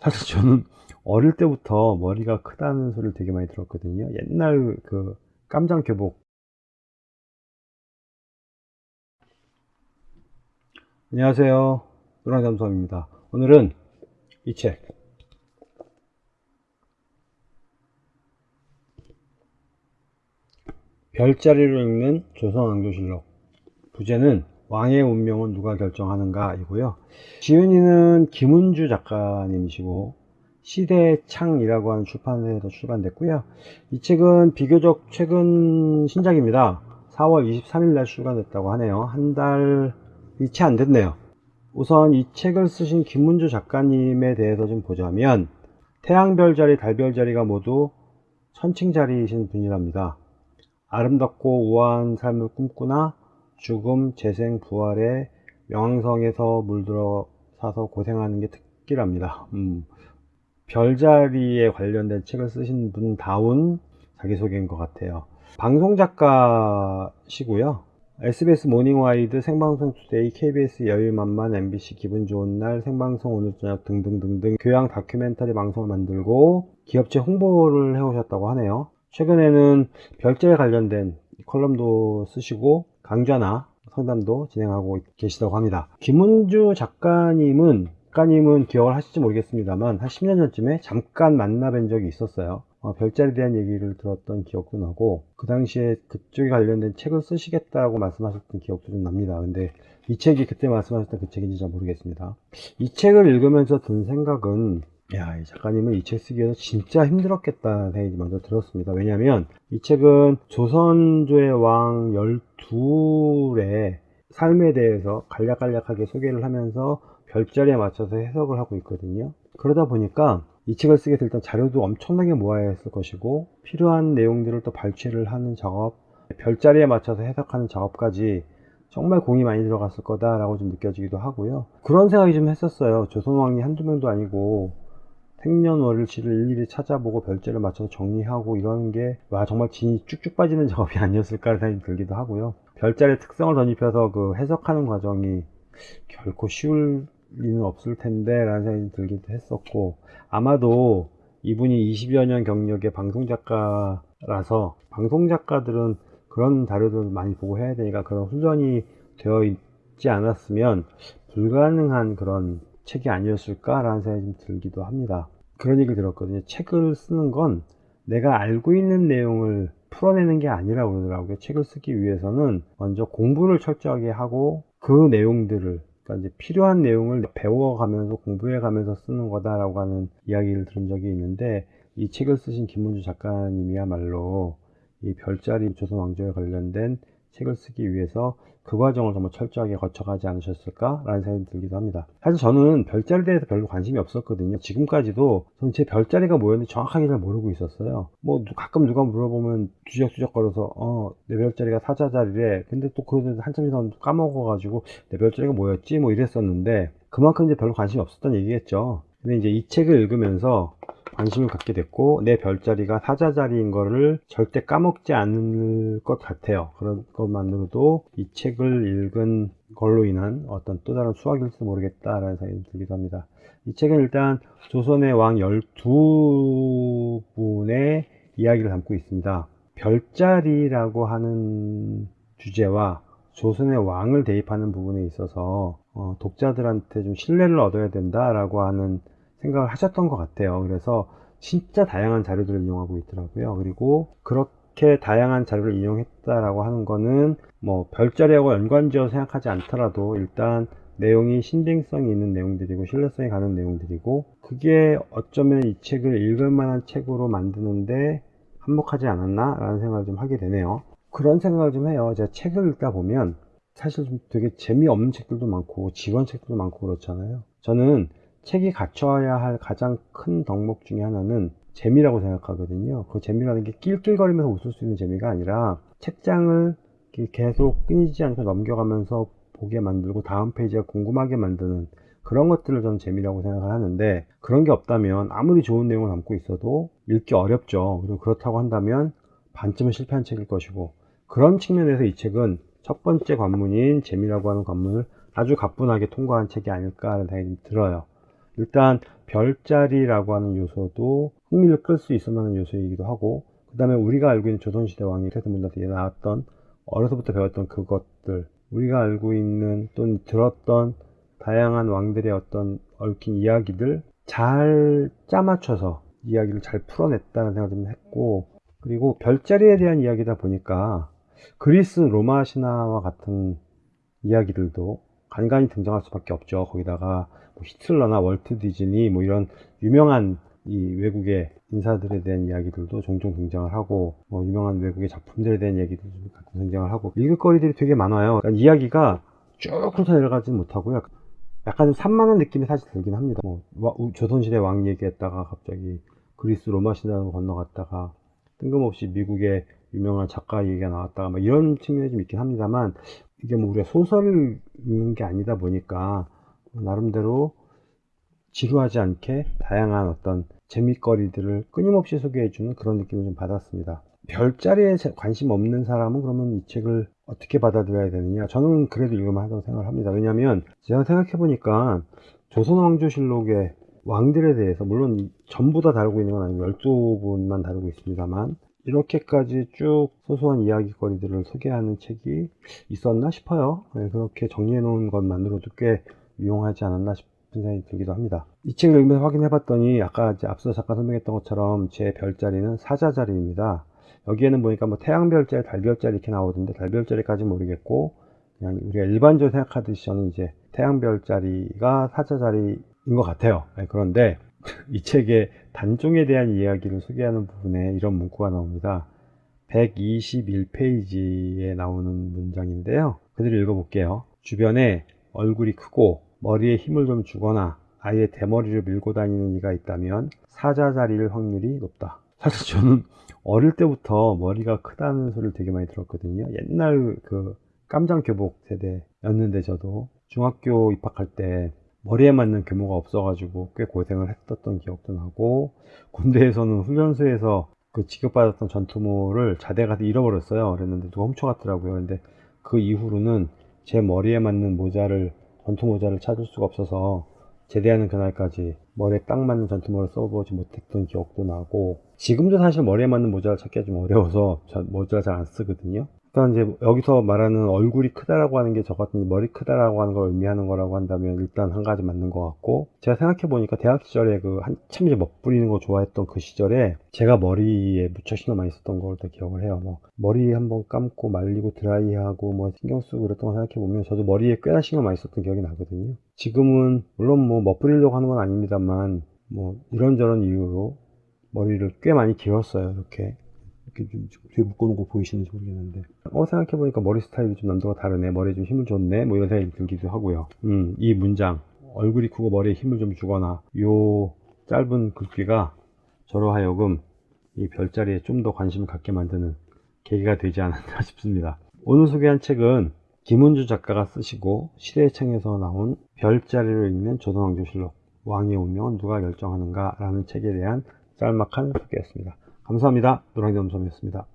사실 저는 어릴 때부터 머리가 크다는 소리를 되게 많이 들었거든요. 옛날 그 깜장 교복. 안녕하세요. 노랑잠수함입니다. 오늘은 이 책. 별자리로 읽는 조선왕조실록. 부제는 왕의 운명은 누가 결정하는가 이고요. 지은이는 김은주 작가님이시고 시대창이라고 하는 출판사에서 출간됐고요. 이 책은 비교적 최근 신작입니다. 4월 23일 날 출간됐다고 하네요. 한 달이 채 안 됐네요. 우선 이 책을 쓰신 김문주 작가님에 대해서 좀 보자면 태양별 자리, 달별 자리가 모두 천칭 자리이신 분이랍니다. 아름답고 우아한 삶을 꿈꾸나 죽음, 재생, 부활에 명왕성에서 물들어 사서 고생하는 게 특기랍니다. 음, 별자리에 관련된 책을 쓰신 분 다운 자기소개인 것 같아요. 방송 작가시고요. SBS 모닝와이드, 생방송 투데이, KBS 여유만만, MBC 기분 좋은 날, 생방송 오늘 저녁 등등등등 교양 다큐멘터리 방송을 만들고 기업체 홍보를 해오셨다고 하네요. 최근에는 별자에 관련된 컬럼도 쓰시고 강좌나 상담도 진행하고 계시다고 합니다. 김은주 작가님은 작가님은 기억을 하실지 모르겠습니다만 한 10년 전쯤에 잠깐 만나뵌 적이 있었어요. 어, 별자리에 대한 얘기를 들었던 기억도 나고 그 당시에 그쪽에 관련된 책을 쓰시겠다고 말씀하셨던 기억도 좀 납니다. 근데 이 책이 그때 말씀하셨던 그 책인지 잘 모르겠습니다. 이 책을 읽으면서 든 생각은 야, 이 작가님은 이 책 쓰기 위해서 진짜 힘들었겠다는 생각이 먼저 들었습니다. 왜냐하면 이 책은 조선조의 왕 12의 삶에 대해서 간략간략하게 소개를 하면서 별자리에 맞춰서 해석을 하고 있거든요. 그러다 보니까 이 책을 쓰게 될때 자료도 엄청나게 모아야 했을 것이고 필요한 내용들을 또 발췌를 하는 작업, 별자리에 맞춰서 해석하는 작업까지 정말 공이 많이 들어갔을 거다라고 좀 느껴지기도 하고요. 그런 생각이 좀 했었어요. 조선왕이 한두 명도 아니고 생년월일치를 일일이 찾아보고 별제를 맞춰서 정리하고 이러는 게 와 정말 진이 쭉쭉 빠지는 작업이 아니었을까 생각이 들기도 하고요. 별자리의 특성을 덧입혀서 그 해석하는 과정이 결코 쉬울 리는 없을 텐데 라는 생각이 들기도 했었고 아마도 이분이 20여 년 경력의 방송작가라서 방송작가들은 그런 자료들을 많이 보고 해야 되니까 그런 훈련이 되어 있지 않았으면 불가능한 그런 책이 아니었을까 라는 생각이 좀 들기도 합니다. 그런 얘기를 들었거든요. 책을 쓰는 건 내가 알고 있는 내용을 풀어내는 게 아니라 그러더라고요. 책을 쓰기 위해서는 먼저 공부를 철저하게 하고 그 내용들을 그러니까 이제 필요한 내용을 배워가면서 공부해가면서 쓰는 거다라고 하는 이야기를 들은 적이 있는데 이 책을 쓰신 김문주 작가님이야말로 이 별자리 조선 왕조에 관련된 책을 쓰기 위해서 그 과정을 정말 철저하게 거쳐가지 않으셨을까 라는 생각이 들기도 합니다. 사실 저는 별자리에 대해서 별로 관심이 없었거든요. 지금까지도 저는 제 별자리가 뭐였는지 정확하게 잘 모르고 있었어요. 뭐 가끔 누가 물어보면 뒤적뒤적 걸어서 어 내 별자리가 사자 자리래. 근데 또 그걸 한참 지나면 까먹어 가지고 내 별자리가 뭐였지? 뭐 이랬었는데 그만큼 이제 별로 관심이 없었던 얘기겠죠. 근데 이제 이 책을 읽으면서 관심을 갖게 됐고 내 별자리가 사자 자리인 거를 절대 까먹지 않을 것 같아요. 그런 것만으로도 이 책을 읽은 걸로 인한 어떤 또 다른 수학일지도 모르겠다 라는 생각이 들기도 합니다. 이 책은 일단 조선의 왕 12분의 이야기를 담고 있습니다. 별자리라고 하는 주제와 조선의 왕을 대입하는 부분에 있어서 어, 독자들한테 좀 신뢰를 얻어야 된다라고 하는 생각을 하셨던 것 같아요. 그래서 진짜 다양한 자료들을 이용하고 있더라고요. 그리고 그렇게 다양한 자료를 이용했다라고 하는 거는 뭐 별자리하고 연관지어 생각하지 않더라도 일단 내용이 신빙성이 있는 내용들이고 신뢰성이 가는 내용들이고 그게 어쩌면 이 책을 읽을 만한 책으로 만드는데 한몫하지 않았나 라는 생각을 좀 하게 되네요 그런 생각을 좀 해요 제가 책을 읽다 보면 사실 좀 되게 재미없는 책들도 많고 지원 책들도 많고 그렇잖아요 저는 책이 갖춰야 할 가장 큰 덕목 중에 하나는 재미라고 생각하거든요. 그 재미라는 게 낄낄거리면서 웃을 수 있는 재미가 아니라 책장을 계속 끊이지 않고 넘겨가면서 보게 만들고 다음 페이지가 궁금하게 만드는 그런 것들을 저는 재미라고 생각을 하는데 그런 게 없다면 아무리 좋은 내용을 담고 있어도 읽기 어렵죠. 그리고 그렇다고 한다면 반쯤은 실패한 책일 것이고 그런 측면에서 이 책은 첫 번째 관문인 재미라고 하는 관문을 아주 가뿐하게 통과한 책이 아닐까 하는 생각이 들어요. 일단 별자리라고 하는 요소도 흥미를 끌 수 있을 만한 요소이기도 하고 그 다음에 우리가 알고 있는 조선시대 왕이 태세문단에 나왔던 어려서부터 배웠던 그것들 우리가 알고 있는 또는 들었던 다양한 왕들의 어떤 얽힌 이야기들 잘 짜맞춰서 이야기를 잘 풀어냈다는 생각을 좀 했고 그리고 별자리에 대한 이야기다 보니까 그리스 로마 신화와 같은 이야기들도 간간히 등장할 수밖에 없죠. 거기다가 뭐 히틀러나 월트 디즈니 뭐 이런 유명한 이 외국의 인사들에 대한 이야기들도 종종 등장을 하고 뭐 유명한 외국의 작품들에 대한 얘기도 가끔 등장을 하고 읽을거리들이 되게 많아요. 그러니까 이야기가 쭉 훑어 내려가지는 못하고요. 약간 좀 산만한 느낌이 사실 들긴 합니다. 뭐 조선시대 왕 얘기했다가 갑자기 그리스 로마 신화로 건너갔다가 뜬금없이 미국의 유명한 작가 얘기가 나왔다가 막 이런 측면이 좀 있긴 합니다만 이게 뭐 우리가 소설을 읽는 게 아니다 보니까 나름대로 지루하지 않게 다양한 어떤 재미거리들을 끊임없이 소개해주는 그런 느낌을 좀 받았습니다. 별자리에 제- 관심 없는 사람은 그러면 이 책을 어떻게 받아들여야 되느냐? 저는 그래도 읽을만 하다고 생각을 합니다. 왜냐하면 제가 생각해보니까 조선왕조실록의 왕들에 대해서 물론 전부 다 다루고 있는 건 아니고 12분만 다루고 있습니다만 이렇게까지 쭉 소소한 이야기거리들을 소개하는 책이 있었나 싶어요. 네, 그렇게 정리해 놓은 것만으로도 꽤 유용하지 않았나 싶은 생각이 들기도 합니다. 이 책을 읽으면서 확인해 봤더니 아까 앞서 잠깐 설명했던 것처럼 제 별자리는 사자자리입니다. 여기에는 보니까 뭐 태양별자리, 달별자리 이렇게 나오던데 달별자리까지 모르겠고 그냥 우리가 일반적으로 생각하듯이 저는 이제 태양별자리가 사자자리인 것 같아요. 네, 그런데 이 책의 단종에 대한 이야기를 소개하는 부분에 이런 문구가 나옵니다. 121페이지에 나오는 문장인데요. 그대로 읽어볼게요. 주변에 얼굴이 크고 머리에 힘을 좀 주거나 아예 대머리를 밀고 다니는 이가 있다면 사자 자리일 확률이 높다. 사실 저는 어릴 때부터 머리가 크다는 소리를 되게 많이 들었거든요. 옛날 그 깜장 교복 세대였는데 저도 중학교 입학할 때 머리에 맞는 규모가 없어가지고 꽤 고생을 했었던 기억도 나고 군대에서는 훈련소에서 그 지급받았던 전투모를 자대 가서 잃어버렸어요. 그랬는데 누가 훔쳐갔더라고요. 근데 그 이후로는 제 머리에 맞는 모자를 전투 모자를 찾을 수가 없어서 제대하는 그날까지 머리에 딱 맞는 전투모를 써보지 못했던 기억도 나고 지금도 사실 머리에 맞는 모자를 찾기가 좀 어려워서 저 모자를 잘 안 쓰거든요. 일단 이제 여기서 말하는 얼굴이 크다라고 하는 게 저 같은 머리 크다라고 하는 걸 의미하는 거라고 한다면 일단 한 가지 맞는 것 같고 제가 생각해 보니까 대학 시절에 그 한참 이제 멋부리는 거 좋아했던 그 시절에 제가 머리에 무척 신경 많이 썼던 걸또 기억을 해요. 뭐 머리 한번 감고 말리고 드라이하고 뭐 신경 쓰고 그랬던 거 생각해 보면 저도 머리에 꽤나 신경 많이 썼던 기억이 나거든요. 지금은 물론 뭐 멋부리려고 하는 건 아닙니다만 뭐 이런저런 이유로 머리를 꽤 많이 길었어요. 이렇게 이렇게 좀 뒤에 묶어놓은 거 보이시는지 모르겠는데. 어 생각해보니까 머리 스타일이 좀 남들과 다르네. 머리에 좀 힘을 줬네. 뭐 이런 생각이 들기도 하고요. 음, 이 문장. 얼굴이 크고 머리에 힘을 좀 주거나. 요 짧은 글귀가 저로 하여금 이 별자리에 좀 더 관심을 갖게 만드는 계기가 되지 않았나 싶습니다. 오늘 소개한 책은 김은주 작가가 쓰시고 시대의창에서 나온 별자리를 읽는 조선왕조실록 왕의 운명은 누가 결정하는가 라는 책에 대한 짤막한 소개였습니다 감사합니다. 노랑이 점점이었습니다.